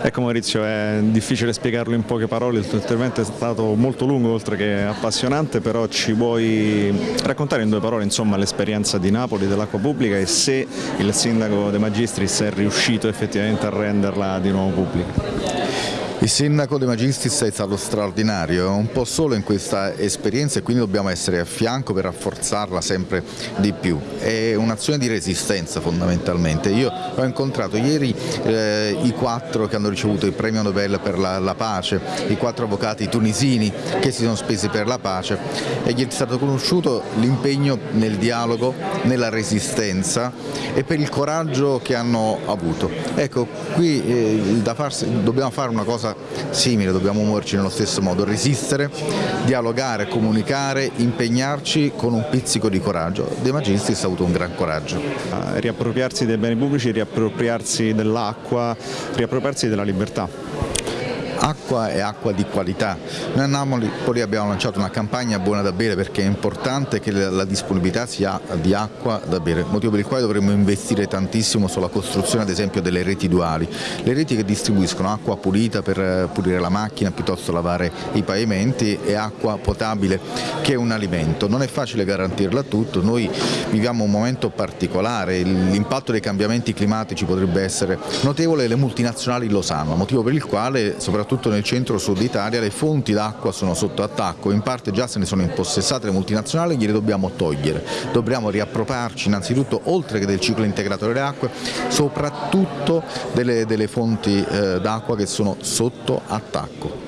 Ecco Maurizio, è difficile spiegarlo in poche parole, il tuo intervento è stato molto lungo oltre che appassionante, però ci vuoi raccontare in due parole l'esperienza di Napoli, dell'acqua pubblica e se il sindaco De Magistris è riuscito effettivamente a renderla di nuovo pubblica? Il sindaco De Magistris è stato straordinario, è un po' solo in questa esperienza e quindi dobbiamo essere a fianco per rafforzarla sempre di più. È un'azione di resistenza fondamentalmente. Io ho incontrato ieri eh, i quattro che hanno ricevuto il premio Nobel per la, la, pace, i quattro avvocati tunisini che si sono spesi per la pace e gli è stato conosciuto l'impegno nel dialogo, nella resistenza e per il coraggio che hanno avuto. Ecco, qui eh, farsi, dobbiamo fare una cosa cosa simile, dobbiamo muoverci nello stesso modo, resistere, dialogare, comunicare, impegnarci con un pizzico di coraggio. De Magistris ha avuto un gran coraggio. Riappropriarsi dei beni pubblici, riappropriarsi dell'acqua, riappropriarsi della libertà acqua e acqua di qualità. Noi a Napoli abbiamo lanciato una campagna buona da bere perché è importante che la disponibilità sia di acqua da bere, motivo per il quale dovremmo investire tantissimo sulla costruzione ad esempio delle reti duali, le reti che distribuiscono acqua pulita per eh, pulire la macchina piuttosto lavare i pavimenti e acqua potabile che è un alimento. Non è facile garantirla a tutto, noi viviamo un momento particolare, l'impatto dei cambiamenti climatici potrebbe essere notevole e le multinazionali lo sanno, motivo per il quale soprattutto soprattutto nel centro-sud Italia le fonti d'acqua sono sotto attacco, in parte già se ne sono impossessate le multinazionali e gliele dobbiamo togliere, dobbiamo riappropriarci innanzitutto oltre che del ciclo integrato delle acque, soprattutto delle, delle fonti eh, d'acqua che sono sotto attacco.